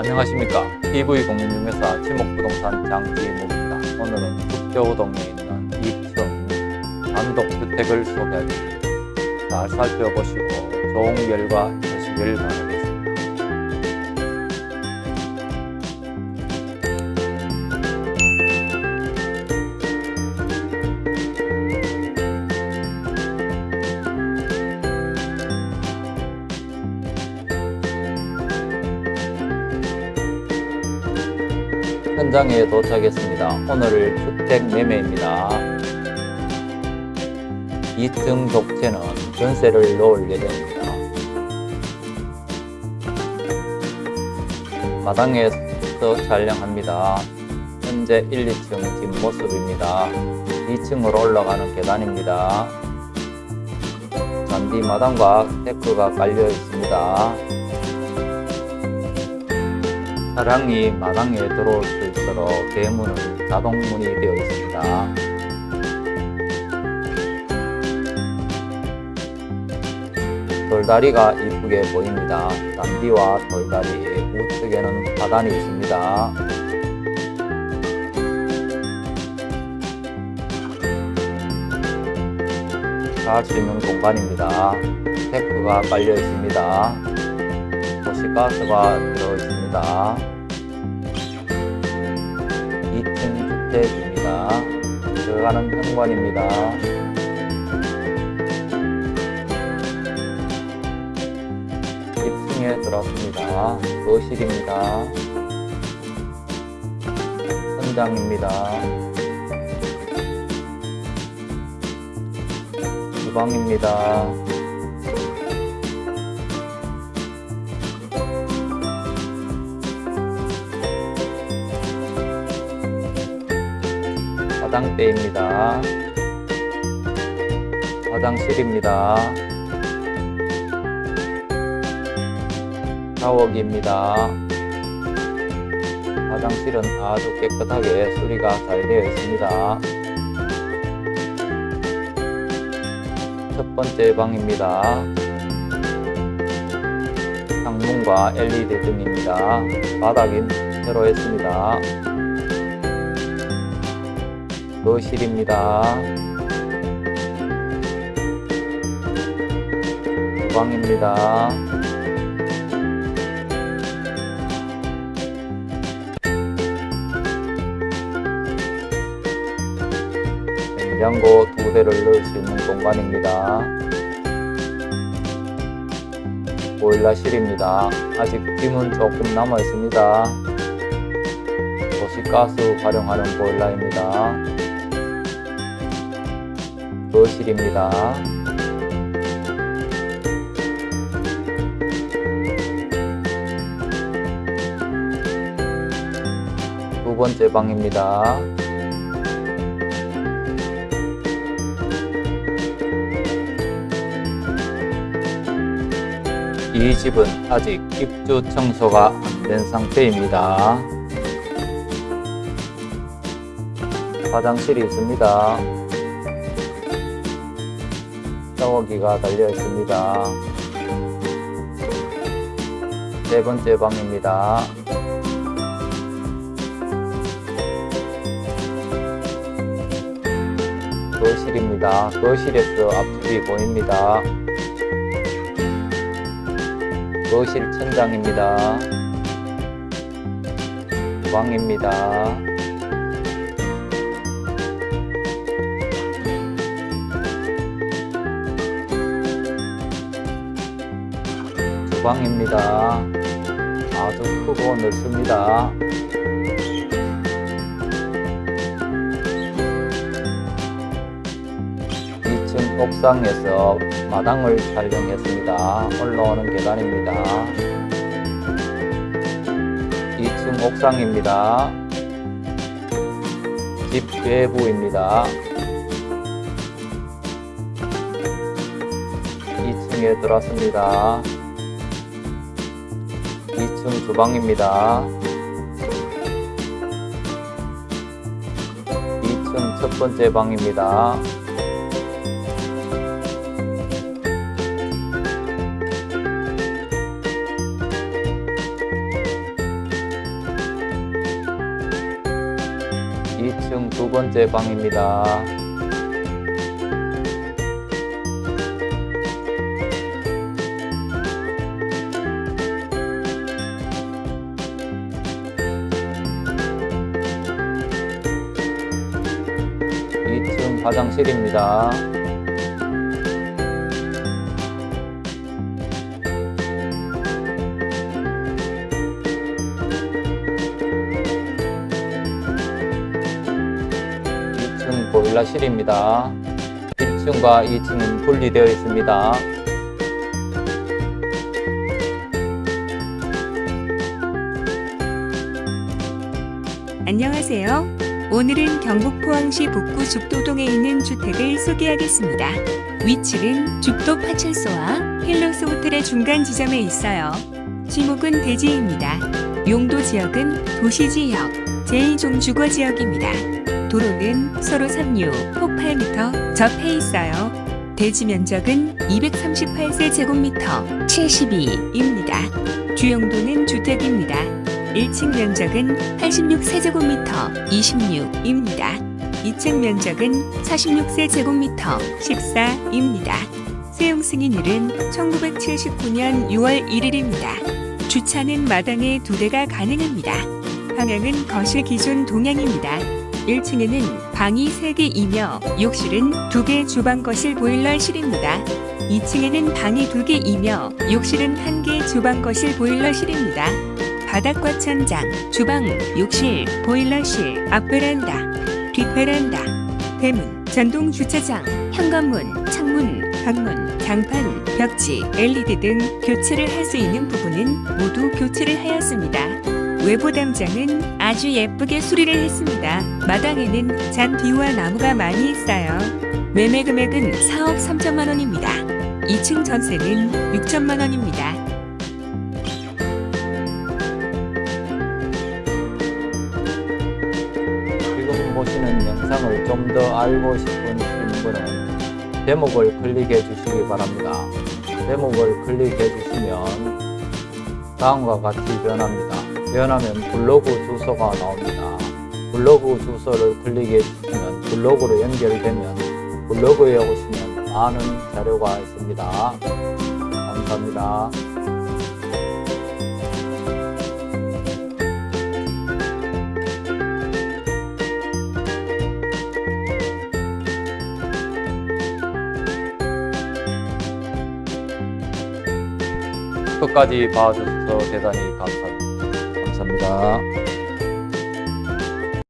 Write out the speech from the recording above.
안녕하십니까. PV공인중개사 지목부동산 장지목입니다. 오늘은 북교동에 있는 2층 단독주택을 소개해드립니다. 잘 살펴보시고 좋은 결과 되시길 바라겠습니다 현장에 도착했습니다. 오늘 주택 매매입니다. 2층 독채는 전세를 놓을 예정입니다. 마당에서 촬영합니다. 현재 1, 2층 뒷모습입니다. 2층으로 올라가는 계단입니다. 잔디 마당과 데크가 깔려 있습니다. 차량이 마당에 들어올 수 있도록 대문은 자동문이 되어 있습니다. 돌다리가 이쁘게 보입니다. 잔디와 돌다리 우측에는 바단이 있습니다. 잘수 있는 공간입니다. 테크가 깔려 있습니다. 도시가스가 들어 있습니다. 2층 주택입니다. 들어가는 현관입니다. 1층에 들어왔습니다. 거실입니다. 현장입니다. 주방입니다. 화장대입니다. 화장실입니다. 샤워기입니다. 화장실은 아주 깨끗하게 수리가 잘 되어 있습니다. 첫 번째 방입니다. 창문과 LED 등입니다. 바닥이 새로 했습니다. 거실입니다. 주방입니다. 냉장고 두 대를 넣을 수 있는 공간입니다. 보일러실입니다. 아직 빔은 조금 남아 있습니다. 도시가스 활용하는 보일러입니다. 거실입니다. 두 번째 방입니다. 이 집은 아직 입주 청소가 안 된 상태입니다. 화장실이 있습니다. 샤워기가 달려 있습니다. 네 번째 방입니다. 거실입니다. 거실에서 앞집이 보입니다. 거실 천장입니다. 주방입니다. 주방입니다. 아주 크고 넓습니다. 층 옥상에서 마당을 촬영했습니다. 올라오는 계단입니다. 2층 옥상입니다. 집 외부입니다. 2층에 들어왔습니다. 말씀 주방입니다. 2층 첫 번째 방입니다. 2층 두 번째 방입니다. 화장실입니다. 이층 보일러실입니다. 1층과 2층은 분리되어 있습니다. 안녕하세요. 오늘은 경북 포항시 북구 죽도동에 있는 주택을 소개하겠습니다. 위치는 죽도 파출소와 힐로스 호텔의 중간 지점에 있어요. 지목은 대지입니다. 용도 지역은 도시지역, 제2종주거 지역입니다. 도로는 서로 3류, 폭 8m 접해 있어요. 대지 면적은 238세 제곱미터 72입니다. 주용도는 주택입니다. 1층 면적은 86세제곱미터 26입니다. 2층 면적은 46세제곱미터 14입니다. 세용 승인일은 1979년 6월 1일입니다. 주차는 마당에 두 대가 가능합니다. 방향은 거실 기준 동향입니다. 1층에는 방이 3개이며 욕실은 2개 주방 거실 보일러실입니다. 2층에는 방이 2개이며 욕실은 1개 주방 거실 보일러실입니다. 바닥과 천장, 주방, 욕실, 보일러실, 앞베란다, 뒷베란다, 대문, 전동 주차장, 현관문, 창문, 방문, 장판, 벽지, LED 등 교체를 할 수 있는 부분은 모두 교체를 하였습니다. 외부 담장은 아주 예쁘게 수리를 했습니다. 마당에는 잔디와 나무가 많이 있어요. 매매 금액은 4억 3천만 원입니다. 2층 전세는 6천만 원입니다. 보시는 영상을 좀 더 알고 싶은 분은 제목을 클릭해 주시기 바랍니다. 제목을 클릭해 주시면 다음과 같이 변합니다. 변하면 블로그 주소가 나옵니다. 블로그 주소를 클릭해 주시면 블로그로 연결되면 블로그에 오시면 많은 자료가 있습니다. 감사합니다. 끝까지 봐주셔서 대단히 감사, 감사합니다.